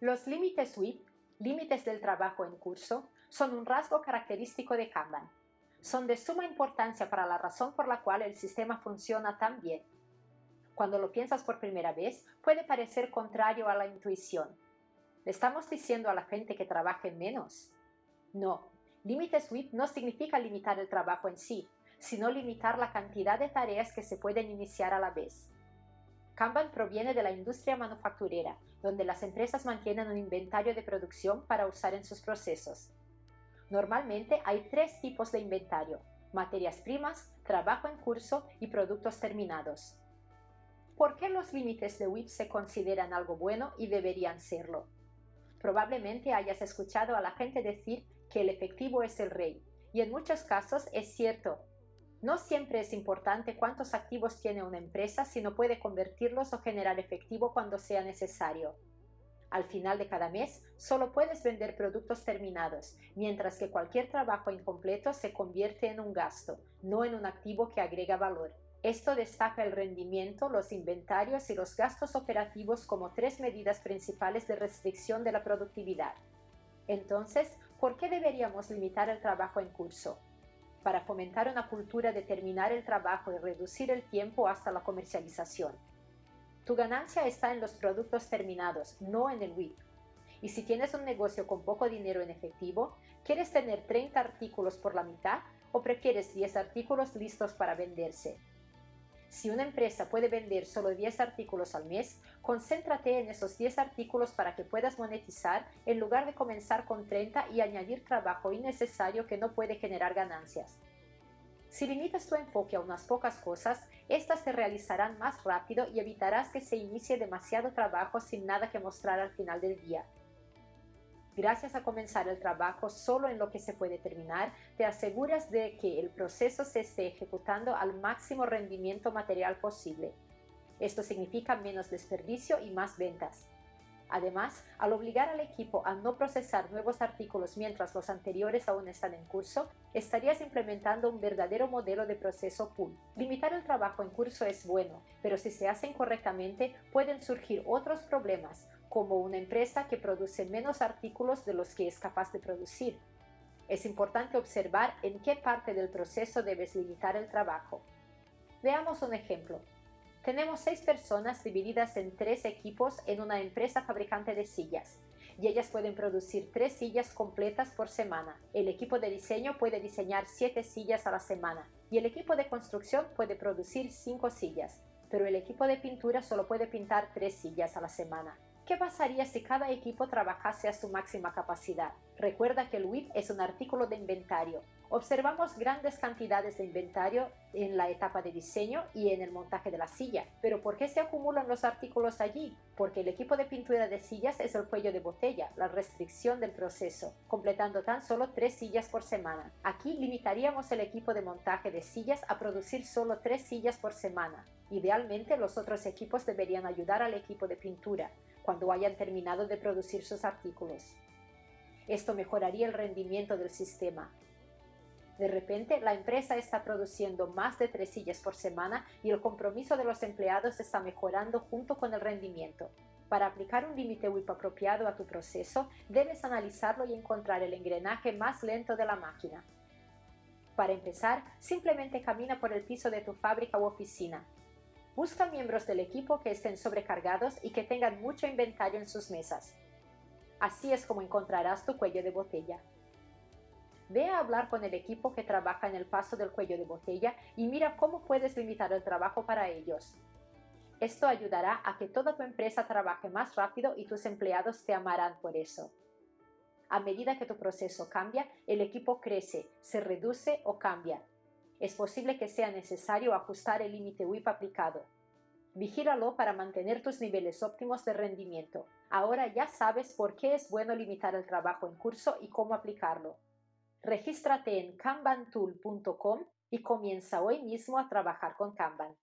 Los límites WIP, límites del trabajo en curso, son un rasgo característico de Kanban. Son de suma importancia para la razón por la cual el sistema funciona tan bien. Cuando lo piensas por primera vez, puede parecer contrario a la intuición. ¿Le estamos diciendo a la gente que trabaje menos? No, límites WIP no significa limitar el trabajo en sí, sino limitar la cantidad de tareas que se pueden iniciar a la vez. Kanban proviene de la industria manufacturera, donde las empresas mantienen un inventario de producción para usar en sus procesos. Normalmente hay tres tipos de inventario, materias primas, trabajo en curso y productos terminados. ¿Por qué los límites de WIP se consideran algo bueno y deberían serlo? Probablemente hayas escuchado a la gente decir que el efectivo es el rey, y en muchos casos es cierto, no siempre es importante cuántos activos tiene una empresa, sino puede convertirlos o generar efectivo cuando sea necesario. Al final de cada mes, solo puedes vender productos terminados, mientras que cualquier trabajo incompleto se convierte en un gasto, no en un activo que agrega valor. Esto destaca el rendimiento, los inventarios y los gastos operativos como tres medidas principales de restricción de la productividad. Entonces, ¿por qué deberíamos limitar el trabajo en curso? Para fomentar una cultura de terminar el trabajo y reducir el tiempo hasta la comercialización. Tu ganancia está en los productos terminados, no en el WIP. Y si tienes un negocio con poco dinero en efectivo, ¿quieres tener 30 artículos por la mitad o prefieres 10 artículos listos para venderse? Si una empresa puede vender solo 10 artículos al mes, concéntrate en esos 10 artículos para que puedas monetizar en lugar de comenzar con 30 y añadir trabajo innecesario que no puede generar ganancias. Si limitas tu enfoque a unas pocas cosas, éstas se realizarán más rápido y evitarás que se inicie demasiado trabajo sin nada que mostrar al final del día. Gracias a comenzar el trabajo solo en lo que se puede terminar, te aseguras de que el proceso se esté ejecutando al máximo rendimiento material posible. Esto significa menos desperdicio y más ventas. Además, al obligar al equipo a no procesar nuevos artículos mientras los anteriores aún están en curso, estarías implementando un verdadero modelo de proceso pool. Limitar el trabajo en curso es bueno, pero si se hace incorrectamente pueden surgir otros problemas, como una empresa que produce menos artículos de los que es capaz de producir. Es importante observar en qué parte del proceso debes limitar el trabajo. Veamos un ejemplo. Tenemos seis personas divididas en tres equipos en una empresa fabricante de sillas y ellas pueden producir tres sillas completas por semana. El equipo de diseño puede diseñar siete sillas a la semana y el equipo de construcción puede producir cinco sillas, pero el equipo de pintura solo puede pintar tres sillas a la semana. ¿Qué pasaría si cada equipo trabajase a su máxima capacidad? Recuerda que el WIP es un artículo de inventario. Observamos grandes cantidades de inventario en la etapa de diseño y en el montaje de la silla. ¿Pero por qué se acumulan los artículos allí? Porque el equipo de pintura de sillas es el cuello de botella, la restricción del proceso, completando tan solo tres sillas por semana. Aquí limitaríamos el equipo de montaje de sillas a producir solo tres sillas por semana. Idealmente los otros equipos deberían ayudar al equipo de pintura, cuando hayan terminado de producir sus artículos. Esto mejoraría el rendimiento del sistema. De repente, la empresa está produciendo más de tres sillas por semana y el compromiso de los empleados está mejorando junto con el rendimiento. Para aplicar un límite WIP apropiado a tu proceso, debes analizarlo y encontrar el engranaje más lento de la máquina. Para empezar, simplemente camina por el piso de tu fábrica u oficina. Busca miembros del equipo que estén sobrecargados y que tengan mucho inventario en sus mesas. Así es como encontrarás tu cuello de botella. Ve a hablar con el equipo que trabaja en el paso del cuello de botella y mira cómo puedes limitar el trabajo para ellos. Esto ayudará a que toda tu empresa trabaje más rápido y tus empleados te amarán por eso. A medida que tu proceso cambia, el equipo crece, se reduce o cambia, es posible que sea necesario ajustar el límite WIP aplicado. Vigílalo para mantener tus niveles óptimos de rendimiento. Ahora ya sabes por qué es bueno limitar el trabajo en curso y cómo aplicarlo. Regístrate en kanbantool.com y comienza hoy mismo a trabajar con Kanban.